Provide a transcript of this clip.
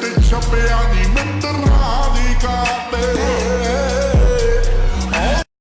big chubby